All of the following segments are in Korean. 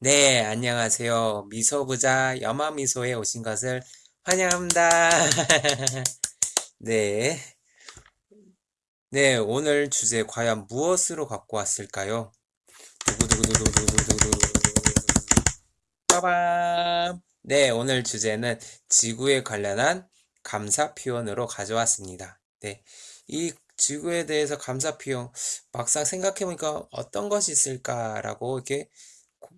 네, 안녕하세요. 미소부자 여마미소에 오신 것을 환영합니다. 네. 네, 오늘 주제 과연 무엇으로 갖고 왔을까요? 빠밤. 네, 오늘 주제는 지구에 관련한 감사 표현으로 가져왔습니다. 네. 이 지구에 대해서 감사 표현 막상 생각해보니까 어떤 것이 있을까라고 이렇게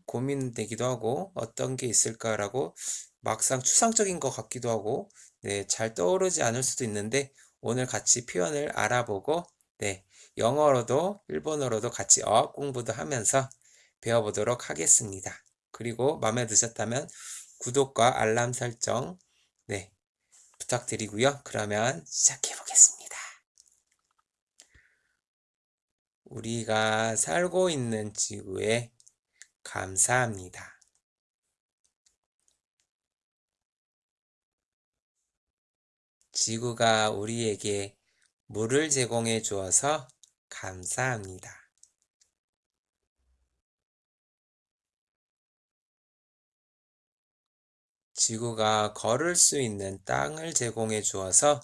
고, 민되기도 하고 어떤 게 있을까라고 막상 추상적인 것 같기도 하고 네, 잘 떠오르지 않을 수도 있는데 오늘 같이 표현을 알아보고 네, 영어로도 일본어로도 같이 어학 공부도 하면서 배워보도록 하겠습니다. 그리고 마음에 드셨다면 구독과 알람 설정 네, 부탁드리고요. 그러면 시작해 보겠습니다. 우리가 살고 있는 지구에 감사합니다. 지구가 우리에게 물을 제공해 주어서 감사합니다. 지구가 걸을 수 있는 땅을 제공해 주어서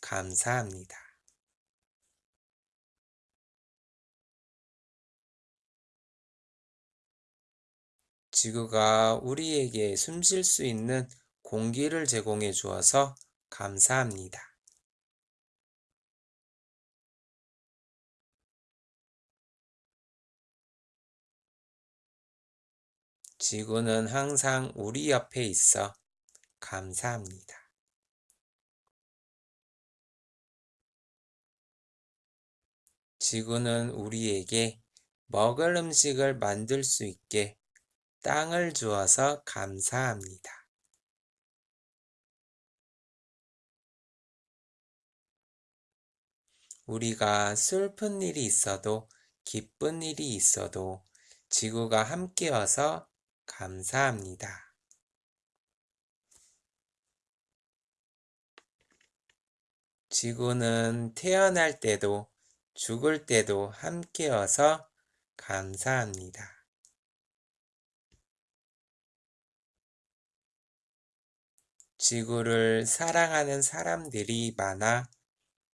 감사합니다. 지구가 우리에게 숨 쉴 수 있는 공기를 제공해 주어서 감사합니다. 지구는 항상 우리 옆에 있어 감사합니다. 지구는 우리에게 먹을 음식을 만들 수 있게 땅을 주어서 감사합니다. 우리가 슬픈 일이 있어도 기쁜 일이 있어도 지구가 함께여서 감사합니다. 지구는 태어날 때도 죽을 때도 함께여서 감사합니다. 지구를 사랑하는 사람들이 많아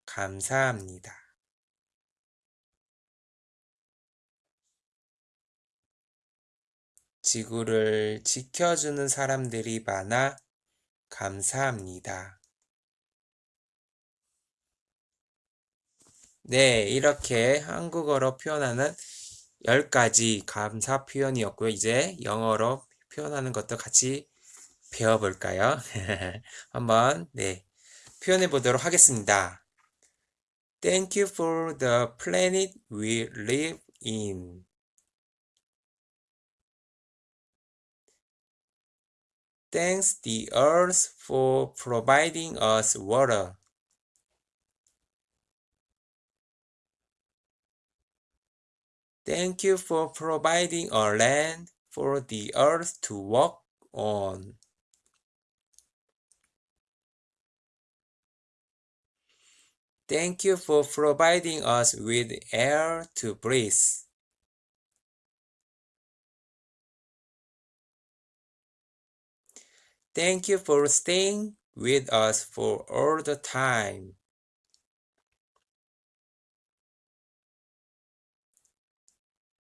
감사합니다. 지구를 지켜주는 사람들이 많아 감사합니다. 네, 이렇게 한국어로 표현하는 10가지 감사 표현이었고요. 이제 영어로 표현하는 것도 같이 배워볼까요? 한번 네 표현해 보도록 하겠습니다. Thank you for the planet we live in. Thanks the earth for providing us water. Thank you for providing a land for the earth to walk on. Thank you for providing us with air to breathe. Thank you for staying with us for all the time.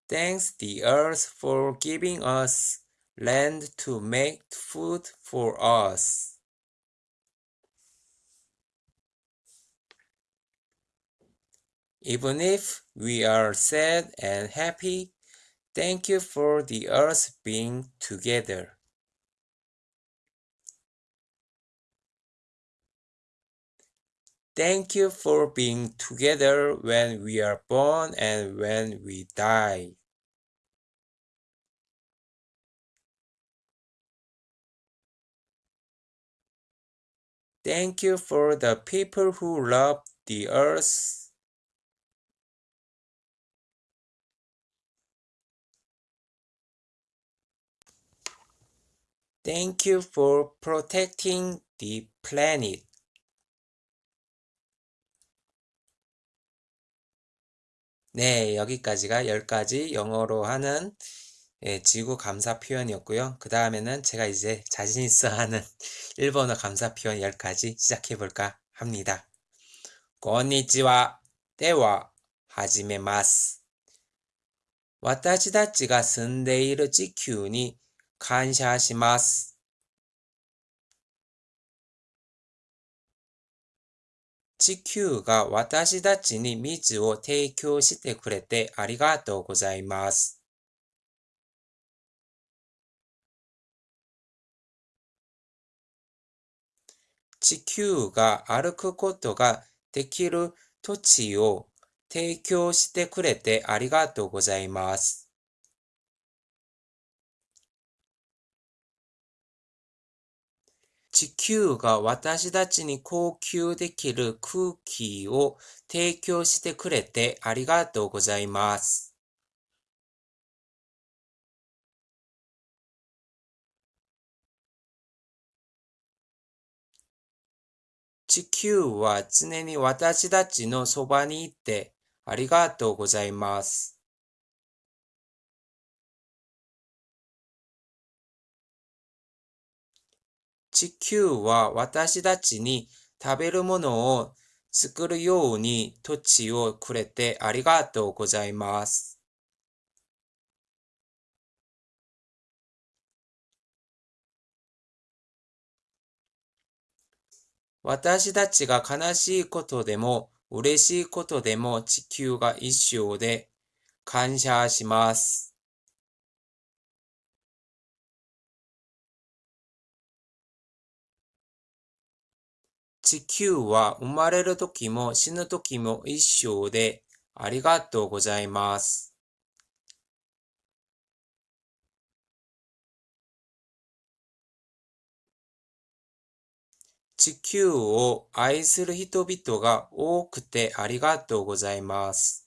Thanks the earth for giving us land to make food for us. Even if we are sad and happy, thank you for the earth being together. Thank you for being together when we are born and when we die. Thank you for the people who love the earth Thank you for protecting the planet. 네, 여기까지가 10가지 영어로 하는 예, 지구 감사 표현이었고요. 그 다음에는 제가 이제 자신 있어 하는 일본어 감사 표현 10가지 시작해 볼까 합니다. こんにちは。では、始めます。私たちが住んでいる地球に 感謝します。地球が私たちに水を提供してくれてありがとうございます。地球が歩くことができる土地を提供してくれてありがとうございます。地球が私たちに呼吸できる空気を提供してくれてありがとうございます。地球は常に私たちのそばにいてありがとうございます。地球は私たちに食べるものを作るように土地をくれてありがとうございます。私たちが悲しいことでも嬉しいことでも地球が一緒で感謝します。地球は生まれる時も死ぬ時も一生でありがとうございます。地球を愛する人々が多くてありがとうございます。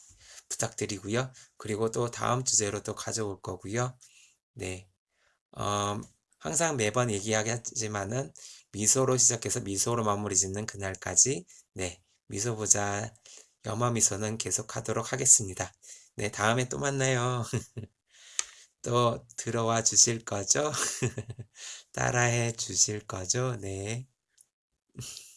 부탁드리고요. 그리고 또 다음 주제로 또 가져올 거고요. 네, 음, 항상 매번 얘기하지만은 미소로 시작해서 미소로 마무리 짓는 그날까지 네, 미소 보자 염화 미소는 계속 하도록 하겠습니다. 네, 다음에 또 만나요. 또 들어와 주실 거죠? 따라해 주실 거죠? 네.